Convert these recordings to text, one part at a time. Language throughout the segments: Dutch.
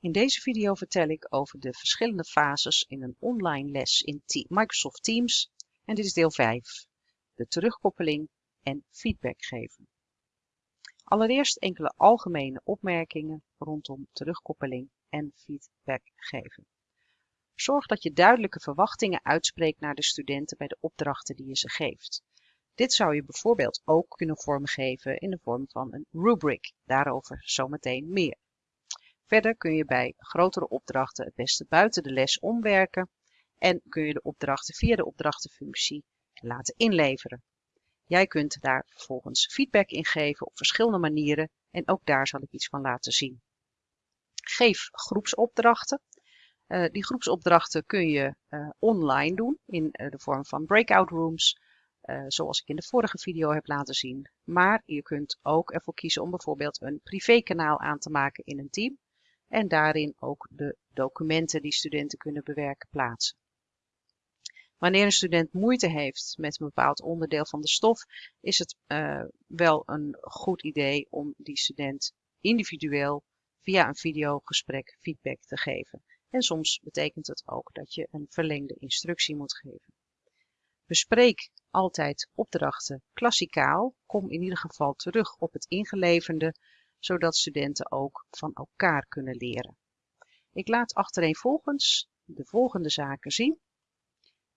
In deze video vertel ik over de verschillende fases in een online les in Microsoft Teams en dit is deel 5, de terugkoppeling en feedback geven. Allereerst enkele algemene opmerkingen rondom terugkoppeling en feedback geven. Zorg dat je duidelijke verwachtingen uitspreekt naar de studenten bij de opdrachten die je ze geeft. Dit zou je bijvoorbeeld ook kunnen vormgeven in de vorm van een rubric, daarover zometeen meer. Verder kun je bij grotere opdrachten het beste buiten de les omwerken en kun je de opdrachten via de opdrachtenfunctie laten inleveren. Jij kunt daar vervolgens feedback in geven op verschillende manieren en ook daar zal ik iets van laten zien. Geef groepsopdrachten. Uh, die groepsopdrachten kun je uh, online doen in uh, de vorm van breakout rooms, zoals ik in de vorige video heb laten zien. Maar je kunt ook ervoor kiezen om bijvoorbeeld een privékanaal aan te maken in een team en daarin ook de documenten die studenten kunnen bewerken plaatsen. Wanneer een student moeite heeft met een bepaald onderdeel van de stof, is het uh, wel een goed idee om die student individueel via een videogesprek feedback te geven. En soms betekent het ook dat je een verlengde instructie moet geven. Bespreek altijd opdrachten klassikaal. Kom in ieder geval terug op het ingeleverde zodat studenten ook van elkaar kunnen leren. Ik laat achtereenvolgens de volgende zaken zien.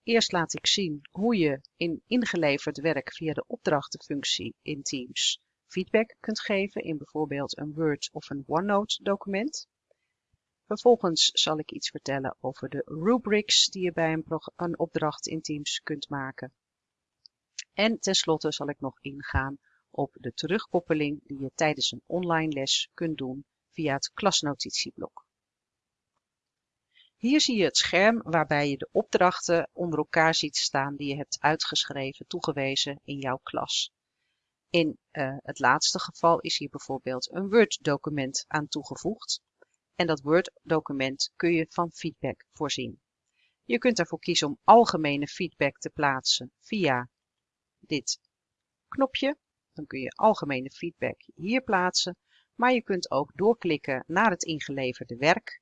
Eerst laat ik zien hoe je in ingeleverd werk via de opdrachtenfunctie in Teams feedback kunt geven in bijvoorbeeld een Word of een OneNote document. Vervolgens zal ik iets vertellen over de rubrics die je bij een, een opdracht in Teams kunt maken. En tenslotte zal ik nog ingaan op de terugkoppeling die je tijdens een online les kunt doen via het klasnotitieblok. Hier zie je het scherm waarbij je de opdrachten onder elkaar ziet staan die je hebt uitgeschreven, toegewezen in jouw klas. In uh, het laatste geval is hier bijvoorbeeld een Word-document aan toegevoegd. En dat Word-document kun je van feedback voorzien. Je kunt ervoor kiezen om algemene feedback te plaatsen via dit knopje dan kun je algemene feedback hier plaatsen, maar je kunt ook doorklikken naar het ingeleverde werk.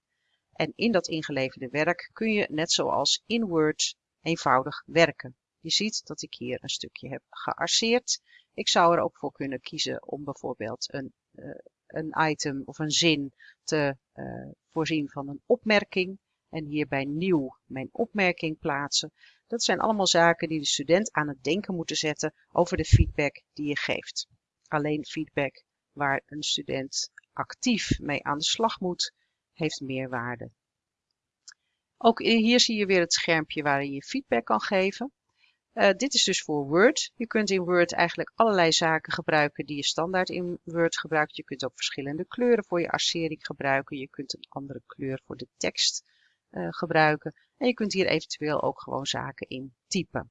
En in dat ingeleverde werk kun je net zoals in Word eenvoudig werken. Je ziet dat ik hier een stukje heb gearseerd. Ik zou er ook voor kunnen kiezen om bijvoorbeeld een, uh, een item of een zin te uh, voorzien van een opmerking. En hier bij nieuw mijn opmerking plaatsen. Dat zijn allemaal zaken die de student aan het denken moeten zetten over de feedback die je geeft. Alleen feedback waar een student actief mee aan de slag moet, heeft meer waarde. Ook hier zie je weer het schermpje waarin je feedback kan geven. Uh, dit is dus voor Word. Je kunt in Word eigenlijk allerlei zaken gebruiken die je standaard in Word gebruikt. Je kunt ook verschillende kleuren voor je arcering gebruiken. Je kunt een andere kleur voor de tekst uh, gebruiken. En je kunt hier eventueel ook gewoon zaken in typen.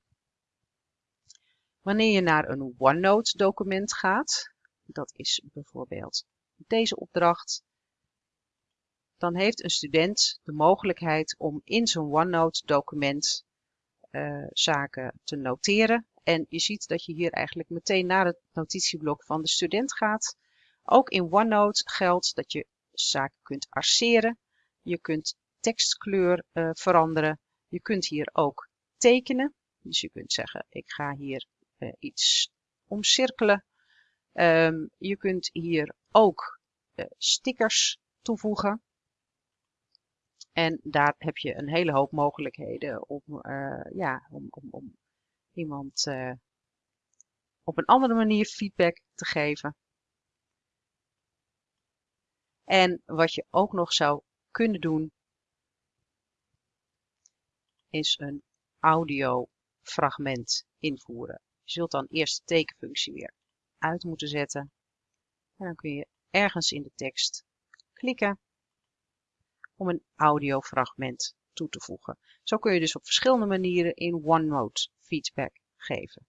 Wanneer je naar een OneNote document gaat, dat is bijvoorbeeld deze opdracht, dan heeft een student de mogelijkheid om in zijn OneNote document uh, zaken te noteren. En je ziet dat je hier eigenlijk meteen naar het notitieblok van de student gaat. Ook in OneNote geldt dat je zaken kunt arceren. Je kunt tekstkleur uh, veranderen. Je kunt hier ook tekenen. Dus je kunt zeggen, ik ga hier uh, iets omcirkelen. Um, je kunt hier ook uh, stickers toevoegen. En daar heb je een hele hoop mogelijkheden om, ja, om, om, om iemand op een andere manier feedback te geven. En wat je ook nog zou kunnen doen, is een audiofragment invoeren. Je zult dan eerst de tekenfunctie weer uit moeten zetten. En dan kun je ergens in de tekst klikken om een audiofragment toe te voegen. Zo kun je dus op verschillende manieren in OneNote feedback geven.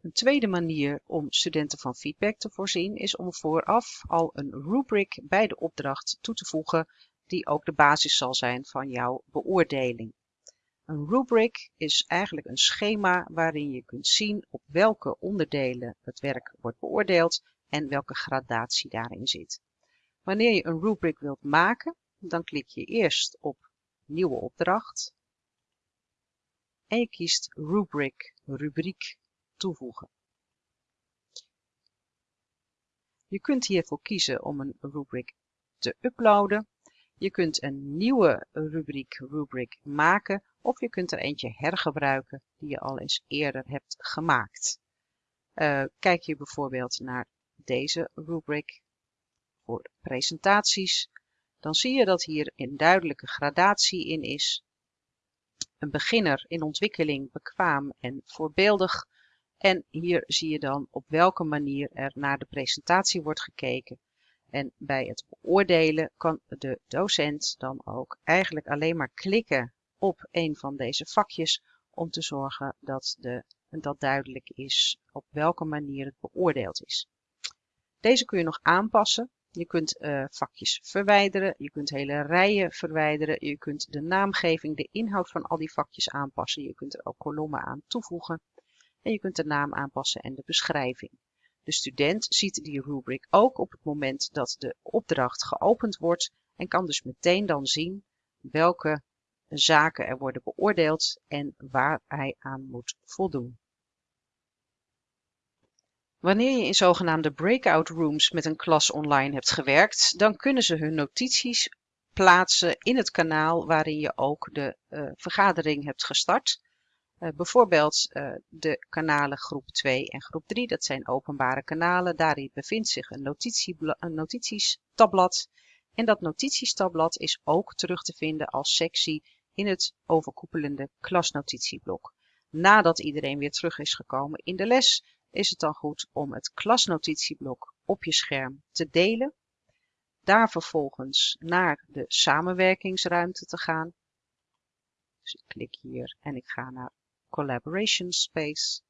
Een tweede manier om studenten van feedback te voorzien is om vooraf al een rubric bij de opdracht toe te voegen die ook de basis zal zijn van jouw beoordeling. Een rubric is eigenlijk een schema waarin je kunt zien op welke onderdelen het werk wordt beoordeeld en welke gradatie daarin zit. Wanneer je een rubric wilt maken, dan klik je eerst op Nieuwe opdracht en je kiest Rubric, rubriek, toevoegen. Je kunt hiervoor kiezen om een rubric te uploaden. Je kunt een nieuwe rubriek, rubric maken of je kunt er eentje hergebruiken die je al eens eerder hebt gemaakt. Uh, kijk je bijvoorbeeld naar deze rubric voor presentaties, dan zie je dat hier een duidelijke gradatie in is. Een beginner in ontwikkeling, bekwaam en voorbeeldig. En hier zie je dan op welke manier er naar de presentatie wordt gekeken. En bij het beoordelen kan de docent dan ook eigenlijk alleen maar klikken op een van deze vakjes om te zorgen dat, de, dat duidelijk is op welke manier het beoordeeld is. Deze kun je nog aanpassen. Je kunt uh, vakjes verwijderen, je kunt hele rijen verwijderen, je kunt de naamgeving, de inhoud van al die vakjes aanpassen. Je kunt er ook kolommen aan toevoegen en je kunt de naam aanpassen en de beschrijving. De student ziet die rubric ook op het moment dat de opdracht geopend wordt en kan dus meteen dan zien welke zaken er worden beoordeeld en waar hij aan moet voldoen. Wanneer je in zogenaamde breakout rooms met een klas online hebt gewerkt, dan kunnen ze hun notities plaatsen in het kanaal waarin je ook de uh, vergadering hebt gestart. Uh, bijvoorbeeld uh, de kanalen groep 2 en groep 3, dat zijn openbare kanalen. Daarin bevindt zich een, een notitiestabblad. En dat notitiestabblad is ook terug te vinden als sectie in het overkoepelende klasnotitieblok. Nadat iedereen weer terug is gekomen in de les, is het dan goed om het klasnotitieblok op je scherm te delen. Daar vervolgens naar de samenwerkingsruimte te gaan. Dus ik klik hier en ik ga naar Collaboration Space.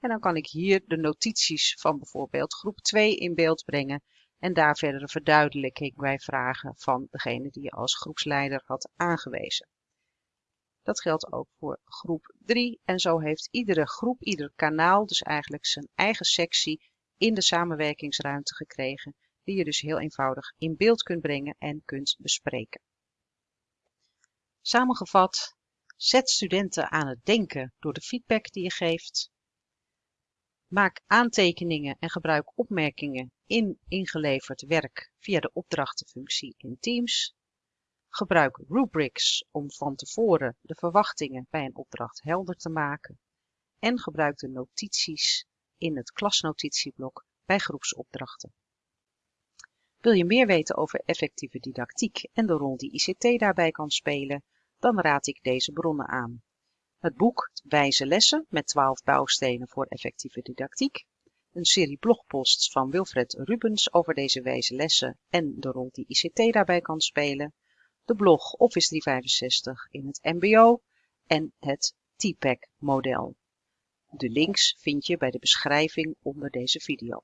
En dan kan ik hier de notities van bijvoorbeeld groep 2 in beeld brengen en daar verdere verduidelijking bij vragen van degene die je als groepsleider had aangewezen. Dat geldt ook voor groep 3 en zo heeft iedere groep, ieder kanaal dus eigenlijk zijn eigen sectie in de samenwerkingsruimte gekregen, die je dus heel eenvoudig in beeld kunt brengen en kunt bespreken. Samengevat, zet studenten aan het denken door de feedback die je geeft. Maak aantekeningen en gebruik opmerkingen in ingeleverd werk via de opdrachtenfunctie in Teams. Gebruik rubrics om van tevoren de verwachtingen bij een opdracht helder te maken. En gebruik de notities in het klasnotitieblok bij groepsopdrachten. Wil je meer weten over effectieve didactiek en de rol die ICT daarbij kan spelen, dan raad ik deze bronnen aan. Het boek Wijze lessen met 12 bouwstenen voor effectieve didactiek, een serie blogposts van Wilfred Rubens over deze wijze lessen en de rol die ICT daarbij kan spelen, de blog Office 365 in het mbo en het TPAC model. De links vind je bij de beschrijving onder deze video.